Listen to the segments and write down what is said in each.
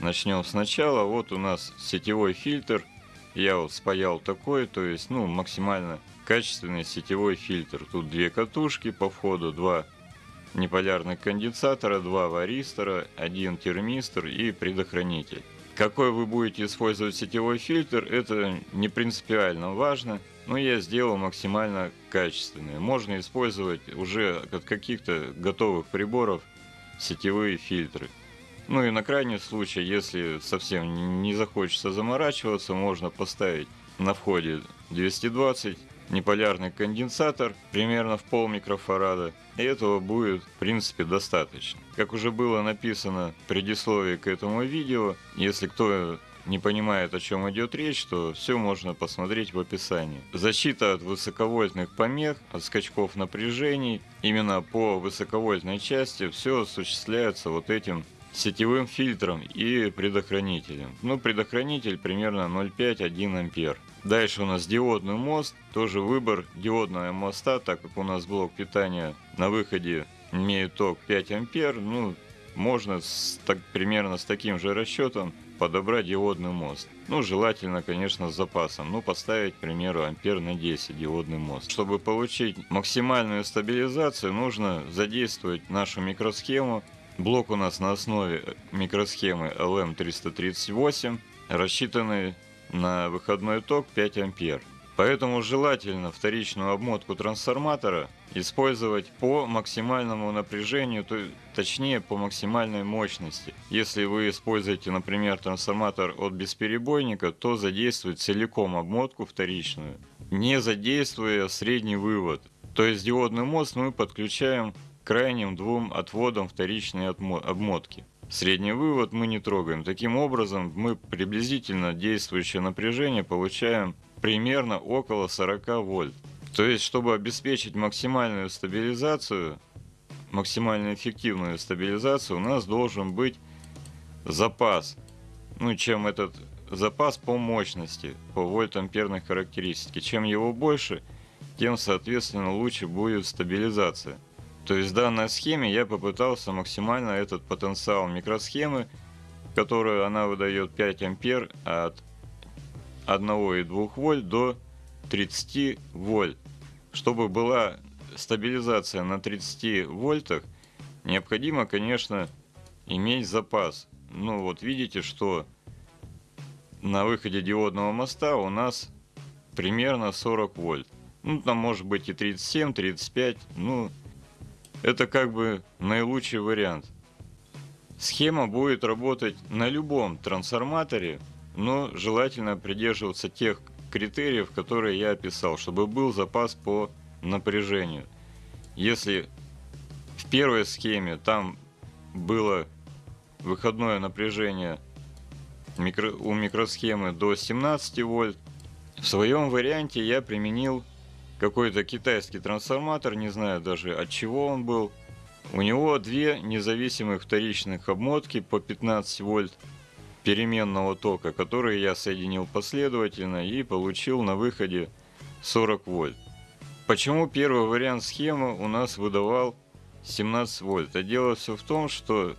Начнем сначала. Вот у нас сетевой фильтр. Я вот спаял такой, то есть, ну, максимально качественный сетевой фильтр. Тут две катушки по входу, два неполярных конденсатора, два варистора, один термистор и предохранитель. Какой вы будете использовать сетевой фильтр, это не принципиально важно, но я сделал максимально качественный. Можно использовать уже от каких-то готовых приборов сетевые фильтры. Ну и на крайний случай, если совсем не захочется заморачиваться, можно поставить на входе 220 неполярный конденсатор примерно в пол микрофарада. И этого будет в принципе достаточно. Как уже было написано в предисловии к этому видео, если кто не понимает, о чем идет речь, то все можно посмотреть в описании. Защита от высоковольтных помех, от скачков напряжений. Именно по высоковольтной части все осуществляется вот этим сетевым фильтром и предохранителем. Ну, предохранитель примерно 0,5-1 ампер. Дальше у нас диодный мост, тоже выбор диодного моста, так как у нас блок питания на выходе имеет ток 5 ампер, ну, можно с, так, примерно с таким же расчетом подобрать диодный мост. Ну, желательно, конечно, с запасом. Ну, поставить, к примеру, ампер на 10 диодный мост. Чтобы получить максимальную стабилизацию, нужно задействовать нашу микросхему. Блок у нас на основе микросхемы LM338, рассчитанный на выходной ток 5 ампер. Поэтому желательно вторичную обмотку трансформатора использовать по максимальному напряжению, то, точнее по максимальной мощности. Если вы используете, например, трансформатор от бесперебойника, то задействуйте целиком обмотку вторичную, не задействуя средний вывод. То есть диодный мост мы подключаем крайним двум отводам вторичной обмотки. Средний вывод мы не трогаем. Таким образом, мы приблизительно действующее напряжение получаем примерно около 40 вольт. То есть, чтобы обеспечить максимальную стабилизацию, максимально эффективную стабилизацию, у нас должен быть запас. Ну, чем этот запас по мощности, по вольт-амперной характеристике. Чем его больше, тем, соответственно, лучше будет стабилизация. То есть в данной схеме я попытался максимально этот потенциал микросхемы, которую она выдает 5 ампер от 1,2 вольт до 30 вольт. Чтобы была стабилизация на 30 вольтах, необходимо, конечно, иметь запас. Ну вот видите, что на выходе диодного моста у нас примерно 40 вольт. Ну там может быть и 37, 35, ну это как бы наилучший вариант. Схема будет работать на любом трансформаторе, но желательно придерживаться тех критериев, которые я описал, чтобы был запас по напряжению. Если в первой схеме там было выходное напряжение у микросхемы до 17 вольт, в своем варианте я применил какой-то китайский трансформатор, не знаю даже от чего он был. У него две независимых вторичных обмотки по 15 вольт переменного тока, которые я соединил последовательно и получил на выходе 40 вольт. Почему первый вариант схемы у нас выдавал 17 вольт? А дело все в том, что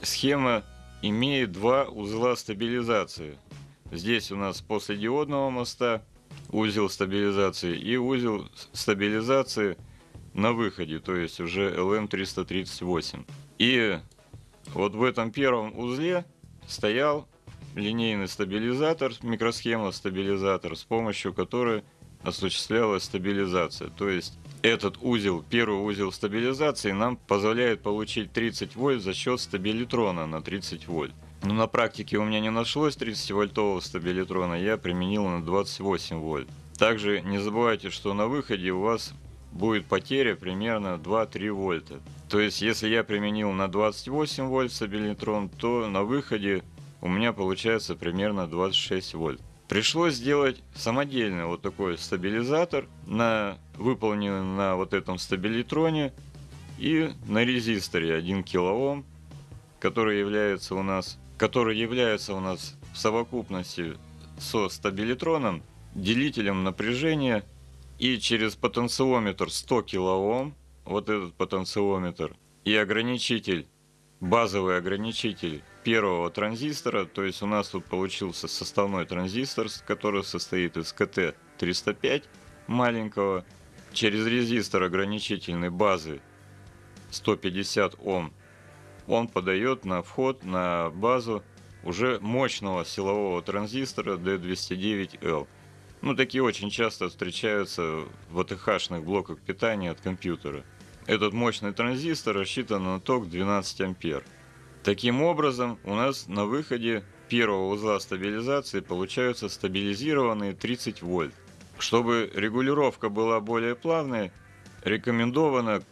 схема имеет два узла стабилизации. Здесь у нас после диодного моста узел стабилизации и узел стабилизации на выходе, то есть уже LM338. И вот в этом первом узле стоял линейный стабилизатор, микросхема стабилизатор, с помощью которой осуществлялась стабилизация. То есть этот узел, первый узел стабилизации нам позволяет получить 30 вольт за счет стабилитрона на 30 вольт. Но на практике у меня не нашлось 30 вольтового стабилитрона, я применил на 28 вольт. Также не забывайте, что на выходе у вас будет потеря примерно 2-3 вольта. То есть, если я применил на 28 вольт стабилитрон, то на выходе у меня получается примерно 26 вольт. Пришлось сделать самодельный вот такой стабилизатор, на, выполненный на вот этом стабилитроне и на резисторе 1 кОм, который является у нас, который является у нас в совокупности со стабилитроном делителем напряжения и через потенциометр 100 кОм, вот этот потенциометр, и ограничитель базовый ограничитель первого транзистора, то есть у нас тут получился составной транзистор, который состоит из КТ-305 маленького, через резистор ограничительной базы 150 Ом, он подает на вход на базу уже мощного силового транзистора D209L. Ну, такие очень часто встречаются в АТХ-шных блоках питания от компьютера. Этот мощный транзистор рассчитан на ток 12 ампер. Таким образом, у нас на выходе первого узла стабилизации получаются стабилизированные 30 вольт. Чтобы регулировка была более плавной, рекомендовано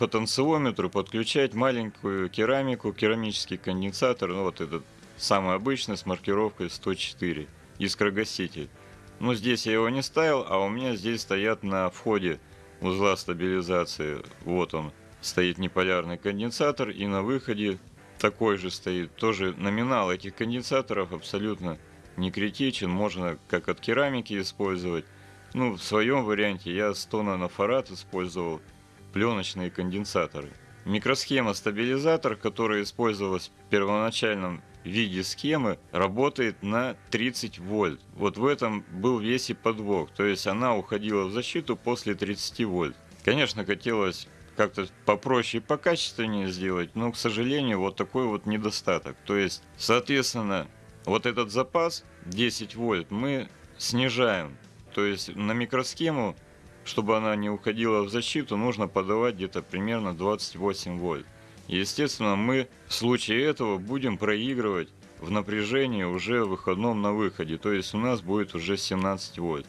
потенциометру подключать маленькую керамику, керамический конденсатор, ну вот этот самый обычный с маркировкой 104, искрогаситель. Но здесь я его не ставил, а у меня здесь стоят на входе узла стабилизации. Вот он, стоит неполярный конденсатор, и на выходе такой же стоит. Тоже номинал этих конденсаторов абсолютно не критичен, можно как от керамики использовать. Ну, в своем варианте я 100 нанофарад использовал пленочные конденсаторы. Микросхема стабилизатор, которая использовалась в первоначальном виде схемы, работает на 30 вольт. Вот в этом был весь и подвох. То есть она уходила в защиту после 30 вольт. Конечно, хотелось как-то попроще и покачественнее сделать, но, к сожалению, вот такой вот недостаток. То есть, соответственно, вот этот запас 10 вольт мы снижаем. То есть на микросхему, чтобы она не уходила в защиту, нужно подавать где-то примерно 28 вольт. Естественно, мы в случае этого будем проигрывать в напряжении уже в выходном на выходе, то есть у нас будет уже 17 вольт.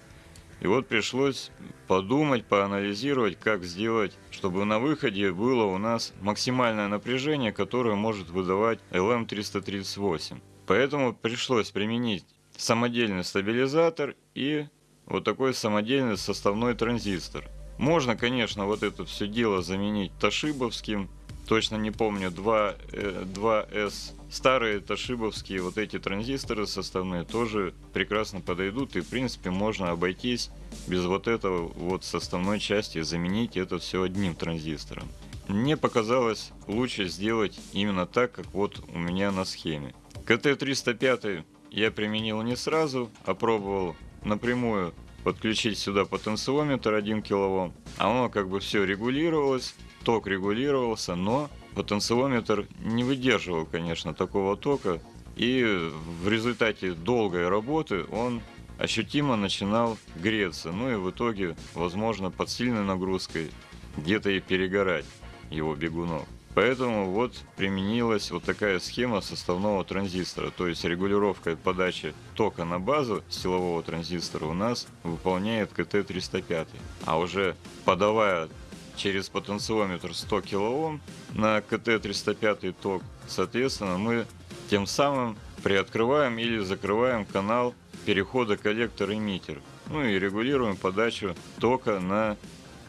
И вот пришлось подумать, поанализировать, как сделать, чтобы на выходе было у нас максимальное напряжение, которое может выдавать LM338. Поэтому пришлось применить самодельный стабилизатор и вот такой самодельный составной транзистор. Можно, конечно, вот это все дело заменить тошибовским точно не помню, 2, 2S. Э, Старые тошибовские вот эти транзисторы составные тоже прекрасно подойдут. И в принципе можно обойтись без вот этого вот составной части, заменить это все одним транзистором. Мне показалось лучше сделать именно так, как вот у меня на схеме. КТ-305 я применил не сразу, а пробовал напрямую подключить сюда потенциометр 1 кОм, а оно как бы все регулировалось, ток регулировался, но потенциометр не выдерживал, конечно, такого тока, и в результате долгой работы он ощутимо начинал греться, ну и в итоге, возможно, под сильной нагрузкой где-то и перегорать его бегунок. Поэтому вот применилась вот такая схема составного транзистора, то есть регулировка подачи тока на базу силового транзистора у нас выполняет КТ-305. А уже подавая через потенциометр 100 кОм на КТ-305 ток, соответственно, мы тем самым приоткрываем или закрываем канал перехода коллектор-эмиттер. Ну и регулируем подачу тока на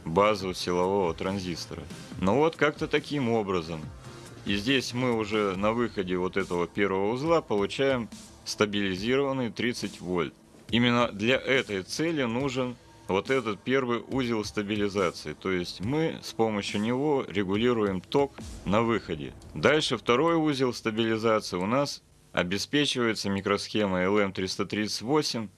базу силового транзистора. Но вот как-то таким образом. И здесь мы уже на выходе вот этого первого узла получаем стабилизированный 30 вольт. Именно для этой цели нужен вот этот первый узел стабилизации. То есть мы с помощью него регулируем ток на выходе. Дальше второй узел стабилизации у нас обеспечивается микросхемой LM338.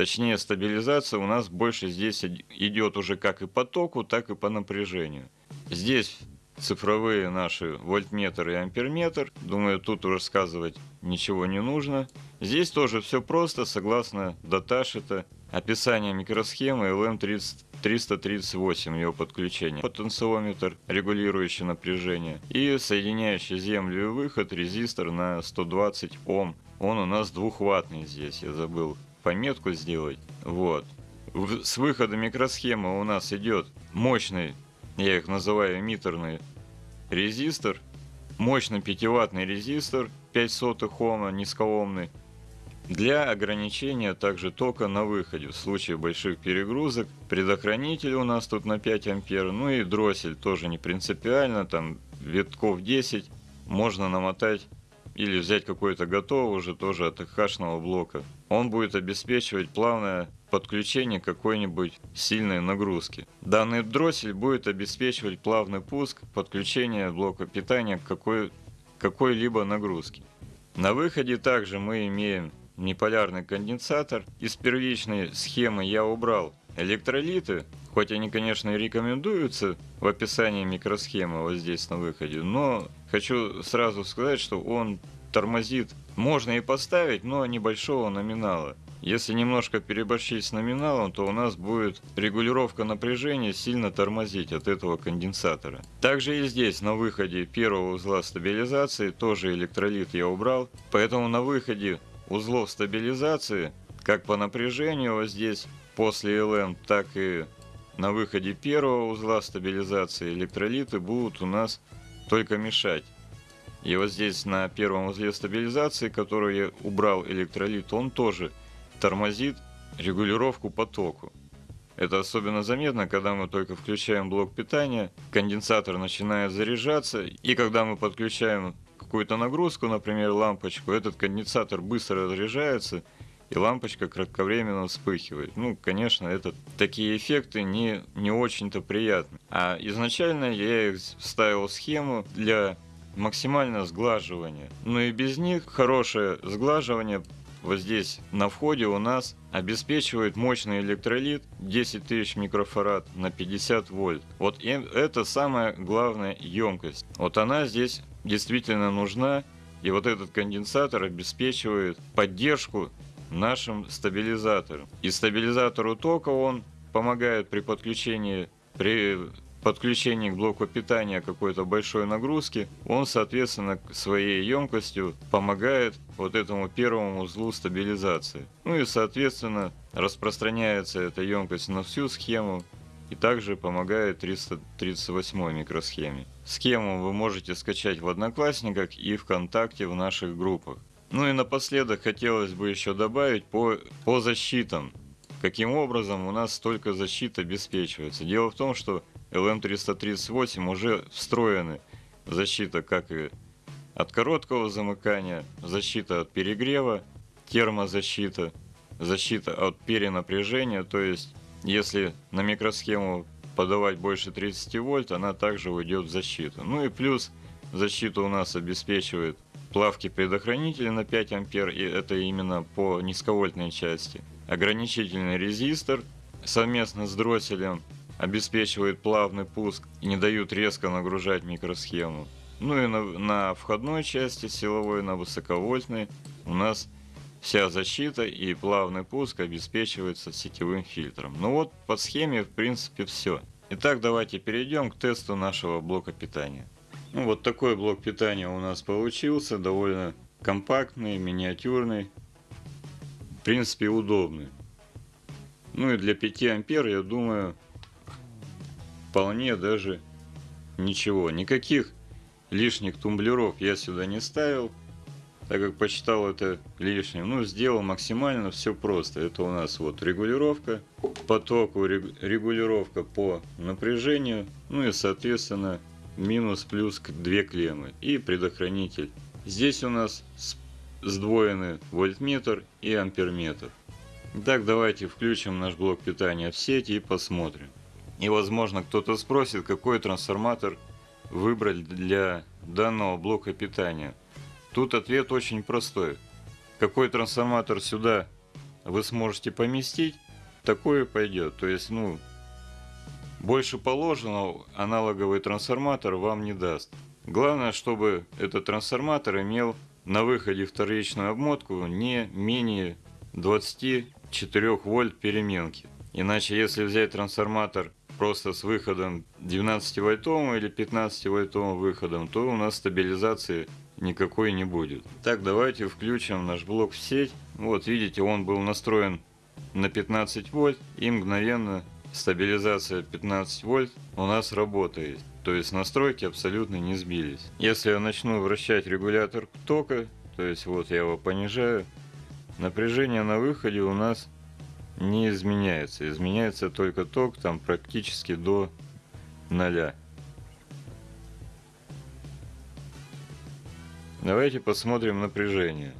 Точнее стабилизация у нас больше здесь идет уже как и по току, так и по напряжению. Здесь цифровые наши вольтметр и амперметр. Думаю, тут рассказывать ничего не нужно. Здесь тоже все просто, согласно даташита. Описание микросхемы LM338, его подключение. Потенциометр, регулирующий напряжение. И соединяющий землю и выход резистор на 120 Ом. Он у нас двухваттный здесь, я забыл пометку сделать. Вот. С выхода микросхемы у нас идет мощный, я их называю эмиттерный резистор, мощный 5-ваттный резистор 5 сотых Ома, низкоомный, для ограничения также тока на выходе в случае больших перегрузок. Предохранитель у нас тут на 5 ампер, ну и дроссель тоже не принципиально, там витков 10 можно намотать или взять какой-то готовый уже тоже от хашного блока. Он будет обеспечивать плавное подключение какой-нибудь сильной нагрузки. Данный дроссель будет обеспечивать плавный пуск подключения блока питания к какой какой-либо нагрузки. На выходе также мы имеем неполярный конденсатор. Из первичной схемы я убрал электролиты, хоть они, конечно, и рекомендуются в описании микросхемы вот здесь на выходе, но хочу сразу сказать, что он тормозит. Можно и поставить, но небольшого номинала. Если немножко переборщить с номиналом, то у нас будет регулировка напряжения сильно тормозить от этого конденсатора. Также и здесь на выходе первого узла стабилизации тоже электролит я убрал. Поэтому на выходе узлов стабилизации, как по напряжению вот здесь после LM, так и на выходе первого узла стабилизации электролиты будут у нас только мешать. И вот здесь на первом узле стабилизации, который я убрал электролит, он тоже тормозит регулировку потоку. Это особенно заметно, когда мы только включаем блок питания, конденсатор начинает заряжаться, и когда мы подключаем какую-то нагрузку, например, лампочку, этот конденсатор быстро разряжается, и лампочка кратковременно вспыхивает. Ну, конечно, это такие эффекты не, не очень-то приятны. А изначально я их ставил схему для максимального сглаживания. Но и без них хорошее сглаживание вот здесь на входе у нас обеспечивает мощный электролит 10 тысяч микрофарад на 50 вольт. Вот это самая главная емкость. Вот она здесь действительно нужна. И вот этот конденсатор обеспечивает поддержку нашим стабилизаторам. И стабилизатору тока он помогает при подключении, при подключении к блоку питания какой-то большой нагрузки, он, соответственно, своей емкостью помогает вот этому первому узлу стабилизации. Ну и, соответственно, распространяется эта емкость на всю схему и также помогает 338 микросхеме. Схему вы можете скачать в Одноклассниках и ВКонтакте в наших группах. Ну и напоследок хотелось бы еще добавить по, по защитам. Каким образом у нас столько защит обеспечивается? Дело в том, что LM338 уже встроены защита как и от короткого замыкания, защита от перегрева, термозащита, защита от перенапряжения, то есть если на микросхему подавать больше 30 вольт, она также уйдет в защиту. Ну и плюс защиту у нас обеспечивает плавки предохранителя на 5 ампер, и это именно по низковольтной части. Ограничительный резистор совместно с дросселем обеспечивает плавный пуск и не дают резко нагружать микросхему. Ну и на, на входной части силовой, на высоковольтной у нас вся защита и плавный пуск обеспечивается сетевым фильтром. Ну вот по схеме в принципе все. Итак, давайте перейдем к тесту нашего блока питания. Ну, вот такой блок питания у нас получился, довольно компактный, миниатюрный, в принципе удобный. Ну и для 5 ампер, я думаю, вполне даже ничего. Никаких лишних тумблеров я сюда не ставил, так как посчитал это лишним. Ну, сделал максимально все просто. Это у нас вот регулировка потоку, регулировка по напряжению, ну и соответственно минус плюс две клеммы и предохранитель. Здесь у нас сдвоенный вольтметр и амперметр. Итак, давайте включим наш блок питания в сеть и посмотрим. И возможно кто-то спросит, какой трансформатор выбрать для данного блока питания. Тут ответ очень простой. Какой трансформатор сюда вы сможете поместить, такой и пойдет. То есть, ну, больше положенного аналоговый трансформатор вам не даст. Главное, чтобы этот трансформатор имел на выходе вторичную обмотку не менее 24 вольт переменки. Иначе, если взять трансформатор просто с выходом 12-вольтовым или 15-вольтовым выходом, то у нас стабилизации никакой не будет. Так, давайте включим наш блок в сеть. Вот, видите, он был настроен на 15 вольт и мгновенно стабилизация 15 вольт у нас работает. То есть настройки абсолютно не сбились. Если я начну вращать регулятор тока, то есть вот я его понижаю, напряжение на выходе у нас не изменяется. Изменяется только ток там практически до ноля. Давайте посмотрим напряжение.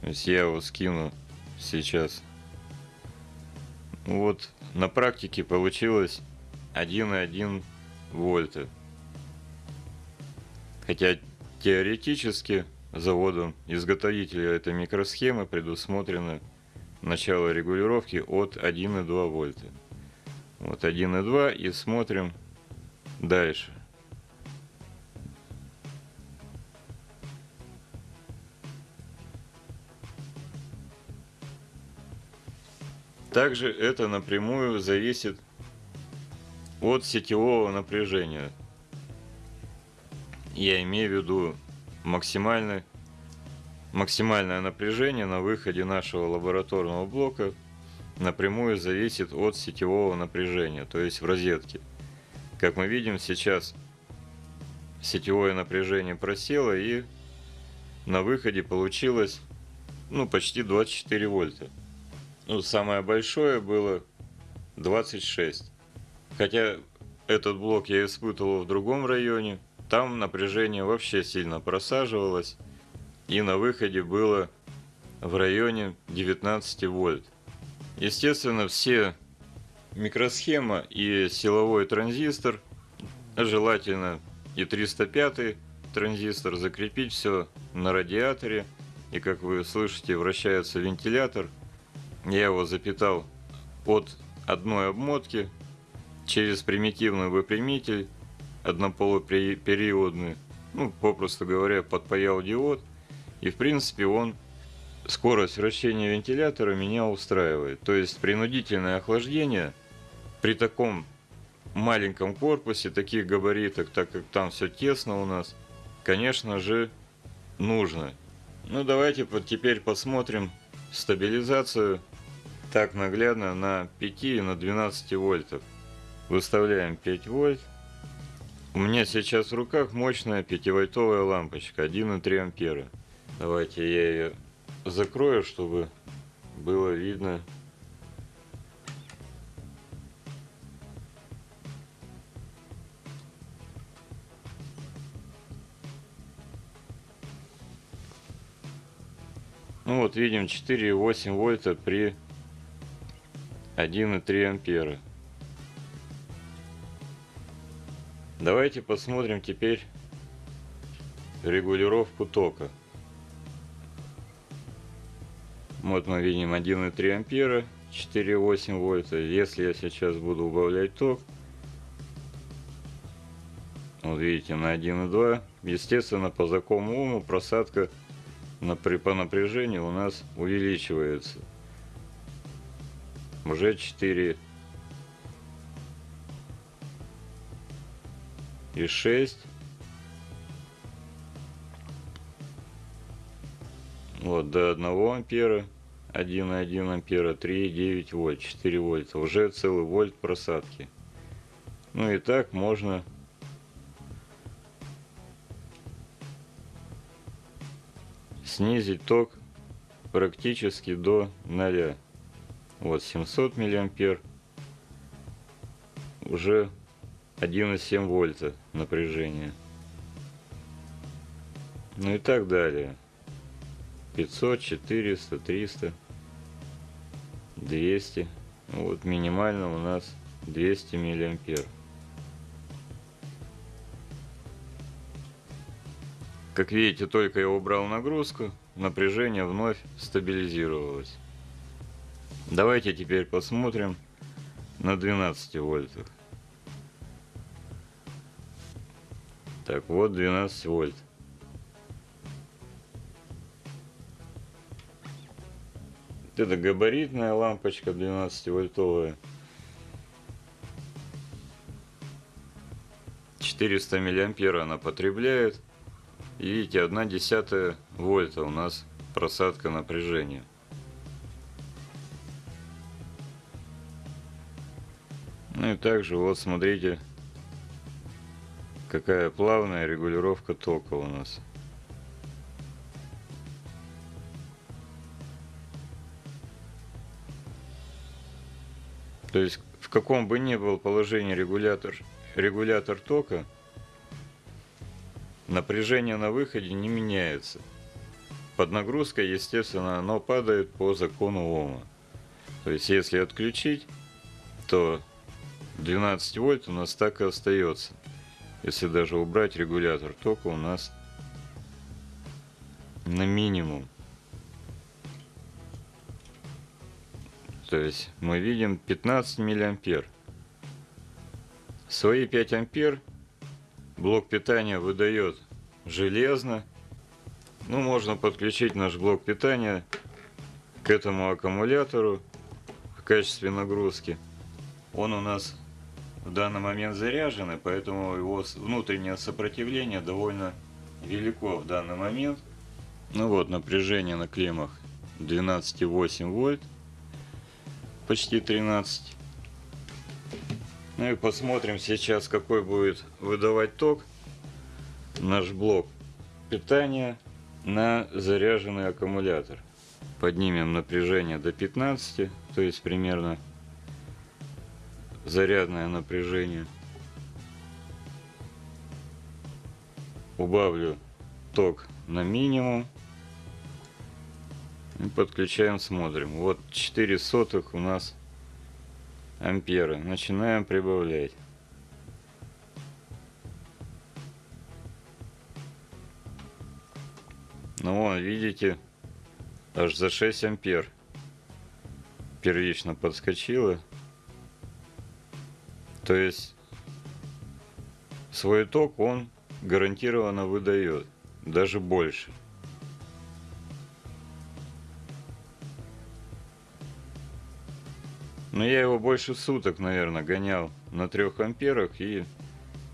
То есть я его скину сейчас. Вот на практике получилось 1,1 вольта. Хотя теоретически заводом изготовителя этой микросхемы предусмотрено начало регулировки от 1,2 вольта. Вот 1,2 и смотрим дальше. Также это напрямую зависит от сетевого напряжения. Я имею в виду максимальное, максимальное напряжение на выходе нашего лабораторного блока напрямую зависит от сетевого напряжения, то есть в розетке. Как мы видим сейчас сетевое напряжение просело и на выходе получилось ну почти 24 вольта. Ну, самое большое было 26. Хотя этот блок я испытывал в другом районе. Там напряжение вообще сильно просаживалось. И на выходе было в районе 19 вольт. Естественно, все микросхема и силовой транзистор, желательно и 305 транзистор, закрепить все на радиаторе. И как вы слышите, вращается вентилятор – я его запитал от одной обмотки через примитивный выпрямитель однополупериодный, ну, попросту говоря, подпаял диод. И, в принципе, он скорость вращения вентилятора меня устраивает. То есть, принудительное охлаждение при таком маленьком корпусе, таких габаритах, так как там все тесно у нас, конечно же, нужно. Ну, давайте теперь посмотрим стабилизацию так наглядно на 5 и на 12 вольтов. Выставляем 5 вольт. У меня сейчас в руках мощная 5-вольтовая лампочка 1,3 ампера. Давайте я ее закрою, чтобы было видно. Ну вот видим 4,8 вольта при 1,3 ампера. Давайте посмотрим теперь регулировку тока. Вот мы видим 1,3 ампера, 4,8 вольта. Если я сейчас буду убавлять ток, вот видите, на 1,2, естественно, по закону Ома просадка по напряжению у нас увеличивается уже 4 и 6 вот до 1 ампера. 1,1 ампера. 3,9 вольт. 4 вольта. Уже целый вольт просадки. Ну и так можно. Снизить ток практически до 0 вот 700 миллиампер. Уже 1,7 вольта напряжение. Ну и так далее. 500, 400, 300, 200. Вот минимально у нас 200 миллиампер. Как видите, только я убрал нагрузку, напряжение вновь стабилизировалось. Давайте теперь посмотрим на 12 вольтах. Так, вот 12 вольт. Это габаритная лампочка 12 вольтовая. 400 миллиампера она потребляет. И видите, 1 десятая вольта у нас просадка напряжения. Ну и также вот смотрите, какая плавная регулировка тока у нас. То есть в каком бы ни был положении регулятор, регулятор тока, напряжение на выходе не меняется. Под нагрузкой, естественно, оно падает по закону Ома. То есть если отключить, то 12 вольт у нас так и остается. Если даже убрать регулятор тока, у нас на минимум. То есть мы видим 15 миллиампер. Свои 5 ампер блок питания выдает железно. Ну, можно подключить наш блок питания к этому аккумулятору в качестве нагрузки. Он у нас в данный момент заряжен, поэтому его внутреннее сопротивление довольно велико в данный момент. Ну вот, напряжение на клеммах 12,8 вольт, почти 13. Ну и посмотрим сейчас, какой будет выдавать ток наш блок питания на заряженный аккумулятор. Поднимем напряжение до 15, то есть примерно зарядное напряжение. Убавлю ток на минимум. И подключаем, смотрим. Вот 4 сотых у нас ампера. Начинаем прибавлять. Ну вон, видите, аж за 6 ампер первично подскочило. То есть свой ток он гарантированно выдает, даже больше. Но я его больше суток, наверное, гонял на трех амперах и,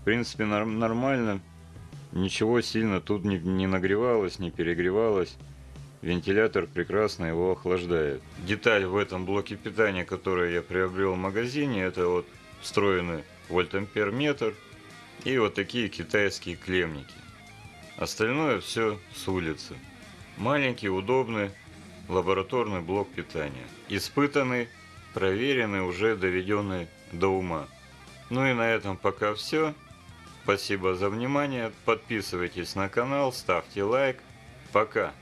в принципе, нормально. Ничего сильно тут не, не нагревалось, не перегревалось. Вентилятор прекрасно его охлаждает. Деталь в этом блоке питания, который я приобрел в магазине, это вот встроенный вольтампер метр и вот такие китайские клемники. Остальное все с улицы. Маленький, удобный лабораторный блок питания. Испытанный проверенный, уже доведенный до ума. Ну и на этом пока все. Спасибо за внимание. Подписывайтесь на канал, ставьте лайк. Пока.